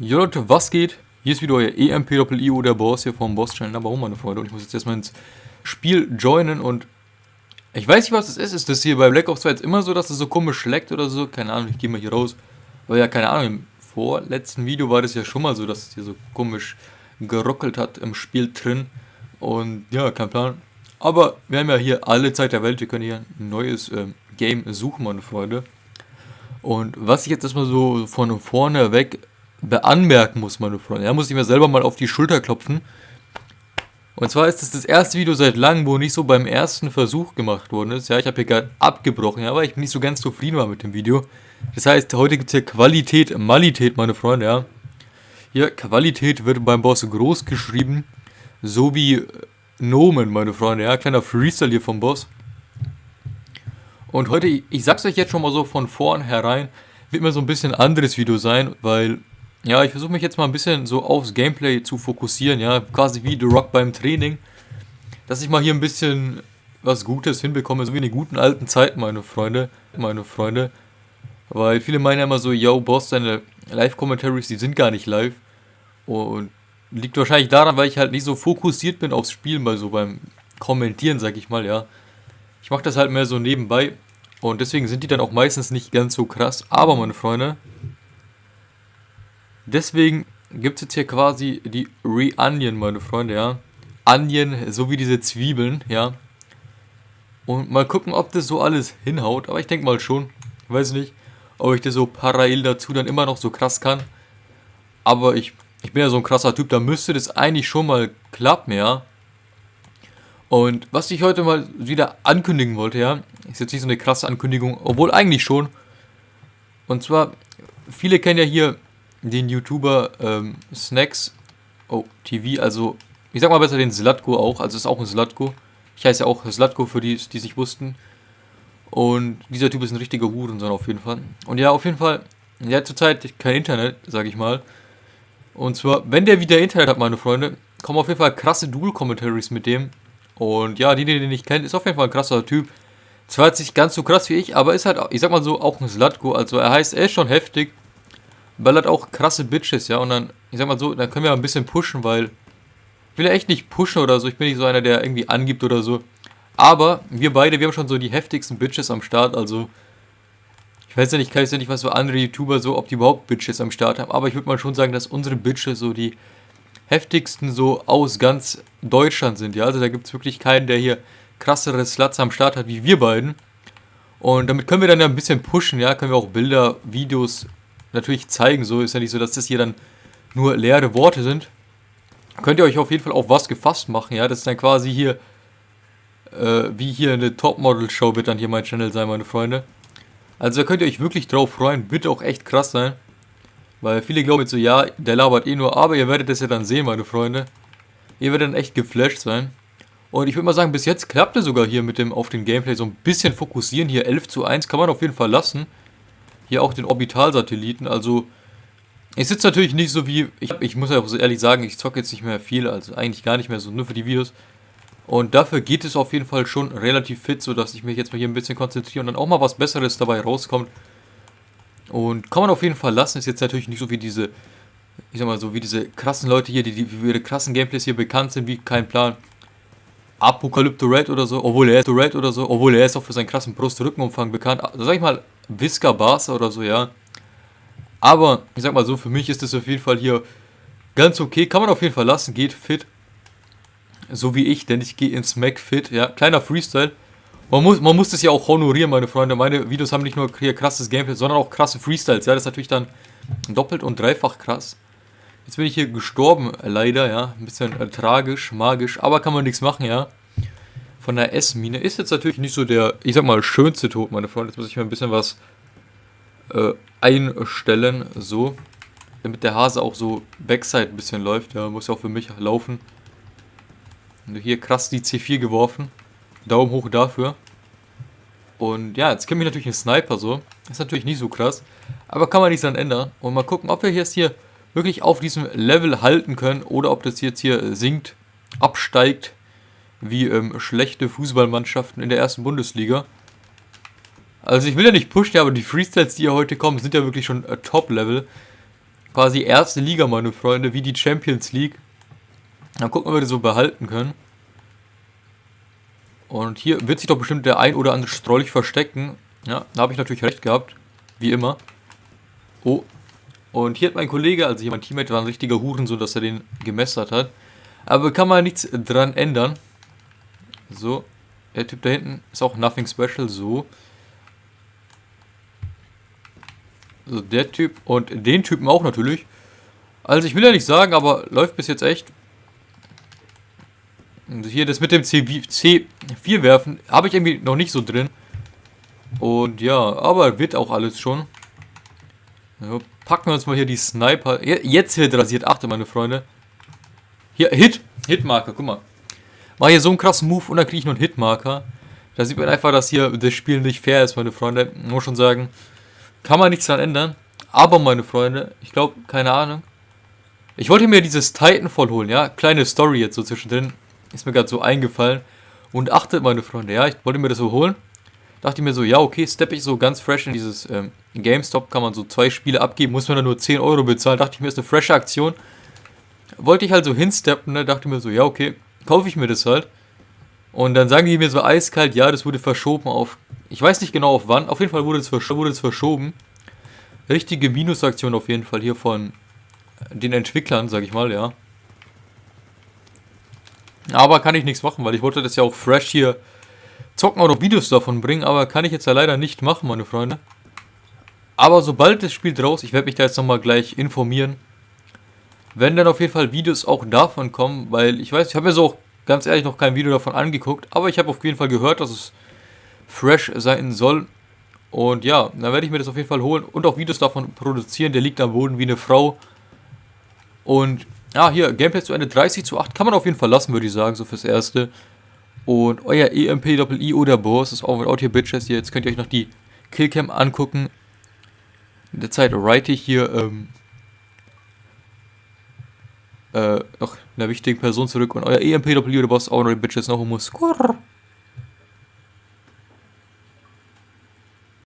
Jo Leute, was geht? Hier ist wieder euer EMPIO, der Boss hier vom Boss Channel. Warum, meine Freunde? Und ich muss jetzt erstmal ins Spiel joinen und ich weiß nicht, was das ist. Ist das hier bei Black Ops 2 jetzt immer so, dass es so komisch leckt oder so? Keine Ahnung, ich gehe mal hier raus. Weil ja, keine Ahnung, im vorletzten Video war das ja schon mal so, dass es hier so komisch geruckelt hat im Spiel drin. Und ja, kein Plan. Aber wir haben ja hier alle Zeit der Welt. Wir können hier ein neues ähm, Game suchen, meine Freunde. Und was ich jetzt erstmal so von vorne weg beanmerken muss, meine Freunde. Da muss ich mir selber mal auf die Schulter klopfen. Und zwar ist es das, erste Video seit langem, wo nicht so beim ersten Versuch gemacht worden ist. Ja, ich habe hier gerade abgebrochen, ja, weil ich nicht so ganz zufrieden war mit dem Video. Das heißt, heute gibt es hier Qualität, Malität, meine Freunde, ja. Hier, Qualität wird beim Boss groß geschrieben, so wie Nomen, meine Freunde, ja. Kleiner Freestyle hier vom Boss. Und heute, ich sag's euch jetzt schon mal so von vornherein, wird mir so ein bisschen anderes Video sein, weil ja, ich versuche mich jetzt mal ein bisschen so aufs Gameplay zu fokussieren, ja, quasi wie The Rock beim Training. Dass ich mal hier ein bisschen was Gutes hinbekomme, so wie in den guten alten Zeiten, meine Freunde, meine Freunde. Weil viele meinen ja immer so, yo, Boss, deine Live-Commentaries, die sind gar nicht live. Und liegt wahrscheinlich daran, weil ich halt nicht so fokussiert bin aufs Spielen, mal so beim Kommentieren, sag ich mal, ja. Ich mache das halt mehr so nebenbei. Und deswegen sind die dann auch meistens nicht ganz so krass. Aber, meine Freunde, Deswegen gibt es jetzt hier quasi die Re-Onion, meine Freunde, ja. Onion, so wie diese Zwiebeln, ja. Und mal gucken, ob das so alles hinhaut. Aber ich denke mal schon. Weiß nicht, ob ich das so parallel dazu dann immer noch so krass kann. Aber ich, ich bin ja so ein krasser Typ, da müsste das eigentlich schon mal klappen, ja. Und was ich heute mal wieder ankündigen wollte, ja, ist jetzt nicht so eine krasse Ankündigung, obwohl eigentlich schon. Und zwar, viele kennen ja hier den YouTuber ähm, Snacks oh, TV, also ich sag mal besser den Slatko auch, also ist auch ein Slatko. Ich heiße ja auch Slatko für die, die sich wussten. Und dieser Typ ist ein richtiger Hurensohn auf jeden Fall. Und ja, auf jeden Fall, der hat zurzeit kein Internet, sag ich mal. Und zwar, wenn der wieder Internet hat, meine Freunde, kommen auf jeden Fall krasse Dual-Commentaries mit dem. Und ja, die, die den nicht kennt, ist auf jeden Fall ein krasser Typ. Zwar jetzt nicht ganz so krass wie ich, aber ist halt, ich sag mal so, auch ein Slatko. Also er heißt, er ist schon heftig ballert auch krasse Bitches, ja. Und dann, ich sag mal so, dann können wir ein bisschen pushen, weil ich will ja echt nicht pushen oder so. Ich bin nicht so einer, der irgendwie angibt oder so. Aber wir beide, wir haben schon so die heftigsten Bitches am Start, also ich weiß ja nicht, kann ich ja nicht, was für andere YouTuber so, ob die überhaupt Bitches am Start haben, aber ich würde mal schon sagen, dass unsere Bitches so die heftigsten so aus ganz Deutschland sind, ja, also da gibt es wirklich keinen, der hier krassere Sluts am Start hat wie wir beiden und damit können wir dann ja ein bisschen pushen, ja, können wir auch Bilder, Videos natürlich zeigen. So ist ja nicht so, dass das hier dann nur leere Worte sind. Könnt ihr euch auf jeden Fall auf was gefasst machen, ja. Das ist dann quasi hier, äh, wie hier eine Topmodel-Show wird dann hier mein Channel sein, meine Freunde. Also da könnt ihr euch wirklich drauf freuen. Wird auch echt krass sein. Weil viele glauben jetzt so, ja, der labert eh nur, aber ihr werdet das ja dann sehen, meine Freunde. Ihr werdet dann echt geflasht sein. Und ich würde mal sagen, bis jetzt klappt es sogar hier mit dem auf den Gameplay so ein bisschen fokussieren. Hier 11 zu 1 kann man auf jeden Fall lassen hier auch den Orbitalsatelliten. Also ich sitze natürlich nicht so wie, ich, ich muss ja auch so ehrlich sagen, ich zocke jetzt nicht mehr viel, also eigentlich gar nicht mehr so, nur für die Videos. Und dafür geht es auf jeden Fall schon relativ fit, sodass ich mich jetzt mal hier ein bisschen konzentriere und dann auch mal was Besseres dabei rauskommt. Und kann man auf jeden Fall lassen, ist jetzt natürlich nicht so wie diese, ich sag mal so, wie diese krassen Leute hier, die, die für ihre krassen Gameplays hier bekannt sind, wie kein Plan. Apokalypto Red oder so, obwohl er ist Red oder so, obwohl er ist auch für seinen krassen Brust-Rückenumfang bekannt. Also sag ich mal, Visca Barca oder so, ja. Aber, ich sag mal so, für mich ist das auf jeden Fall hier ganz okay. Kann man auf jeden Fall lassen, geht fit. So wie ich, denn ich gehe ins Mac fit, ja. Kleiner Freestyle. Man muss, man muss das ja auch honorieren, meine Freunde. Meine Videos haben nicht nur hier krasses Gameplay, sondern auch krasse Freestyles, ja. Das ist natürlich dann doppelt und dreifach krass. Jetzt bin ich hier gestorben, leider, ja. Ein bisschen äh, tragisch, magisch, aber kann man nichts machen, ja von der S-Mine. Ist jetzt natürlich nicht so der, ich sag mal, schönste Tod, meine Freunde. Jetzt muss ich mir ein bisschen was äh, einstellen, so. Damit der Hase auch so Backside ein bisschen läuft. Ja, muss ja auch für mich laufen. Und hier krass die C4 geworfen. Daumen hoch dafür. Und ja, jetzt kenne ich natürlich einen Sniper so. Ist natürlich nicht so krass. Aber kann man nichts dran ändern. Und mal gucken, ob wir jetzt hier wirklich auf diesem Level halten können. Oder ob das jetzt hier sinkt, absteigt wie ähm, schlechte Fußballmannschaften in der ersten Bundesliga. Also ich will ja nicht pushen, aber die Freestyles, die ja heute kommen, sind ja wirklich schon äh, Top-Level. quasi erste Liga, meine Freunde, wie die Champions League. Dann gucken, ob wir das so behalten können. Und hier wird sich doch bestimmt der ein oder andere Strolch verstecken. Ja, da habe ich natürlich recht gehabt. Wie immer. Oh. Und hier hat mein Kollege, also hier mein Teammate, war ein richtiger Huren, so dass er den gemessert hat. Aber kann man nichts dran ändern. So. Der Typ da hinten ist auch nothing special. So. So, der Typ und den Typen auch natürlich. Also ich will ja nicht sagen, aber läuft bis jetzt echt. Und hier das mit dem C4 werfen habe ich irgendwie noch nicht so drin. Und ja, aber wird auch alles schon. Ja, packen wir uns mal hier die Sniper. Jetzt wird rasiert, achte meine Freunde. Hier, Hit. Hitmarker, guck mal. Mach hier so einen krassen Move und dann kriege ich noch einen Hitmarker. Da sieht man einfach, dass hier das Spiel nicht fair ist, meine Freunde. Muss schon sagen. Kann man nichts daran ändern. Aber, meine Freunde, ich glaube, keine Ahnung. Ich wollte mir dieses Titanfall holen, ja. Kleine Story jetzt so zwischendrin. Ist mir gerade so eingefallen. Und achtet, meine Freunde, ja. Ich wollte mir das so holen. Dachte mir so, ja, okay, steppe ich so ganz fresh in dieses ähm, GameStop. Kann man so zwei Spiele abgeben. Muss man dann nur 10 Euro bezahlen. Dachte ich mir, ist eine frische Aktion. Wollte ich halt so hinsteppen, ne. Dachte mir so, ja, okay. Kaufe ich mir das halt. Und dann sagen die mir so eiskalt, ja, das wurde verschoben auf ich weiß nicht genau auf wann. Auf jeden Fall wurde es, versch verschoben. Richtige Minusaktion auf jeden Fall hier von den Entwicklern, sag ich mal, ja. Aber kann ich nichts machen, weil ich wollte das ja auch fresh hier zocken oder Videos davon bringen. Aber kann ich jetzt ja leider nicht machen, meine Freunde. Aber sobald das Spiel draus, ich werde mich da jetzt nochmal gleich informieren. Wenn dann auf jeden Fall Videos auch davon kommen, weil ich weiß, ich habe mir so auch ganz ehrlich noch kein Video davon angeguckt. Aber ich habe auf jeden Fall gehört, dass es fresh sein soll. Und ja, dann werde ich mir das auf jeden Fall holen und auch Videos davon produzieren. Der liegt am Boden wie eine Frau. Und ja, hier, Gameplay zu Ende 30 zu 8 kann man auf jeden Fall lassen, würde ich sagen, so fürs Erste. Und euer EMP-I oder Boss ist auch mit Out hier Bitches. Jetzt könnt ihr euch noch die Killcam angucken. In der Zeit write ich hier ähm, äh, noch einer wichtigen Person zurück. Und euer EMP-I oder Boss auch noch Bitches noch muss. Skurr.